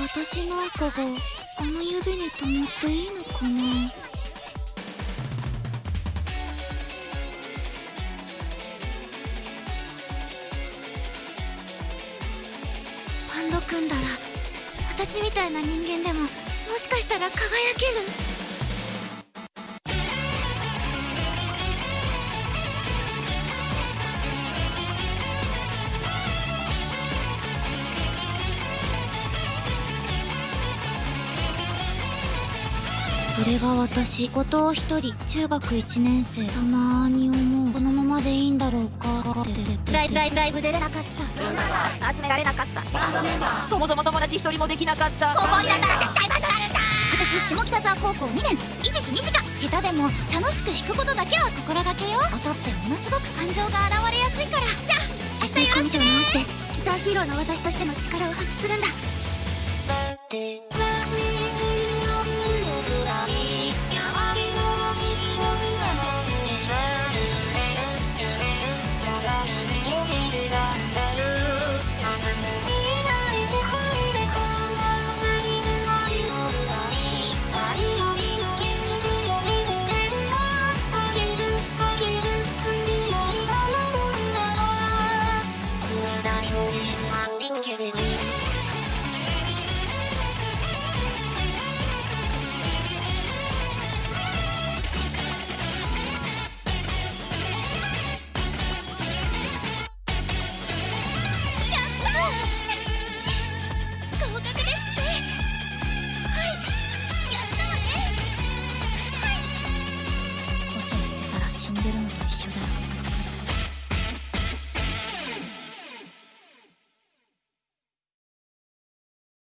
私なんかがあの指に止まっていいのかな？バンド組んだら私みたいな人間でももしかしたら輝ける。それが私後藤一人中学1年生たまーに思う。このままでいいんだろうか。ライライライブ出れなかった。集められなかった。そもそも友達一人もできなかった。高校になったら絶対バンドなるんだ私下北沢高校2年。1時2時間。下手でも楽しく弾くことだけは心がけよ。う音ってものすごく感情が現れやすいから。じゃあ明日よろしくね。ギターヒーローの私としての力を発揮するんだ I'm morning, give it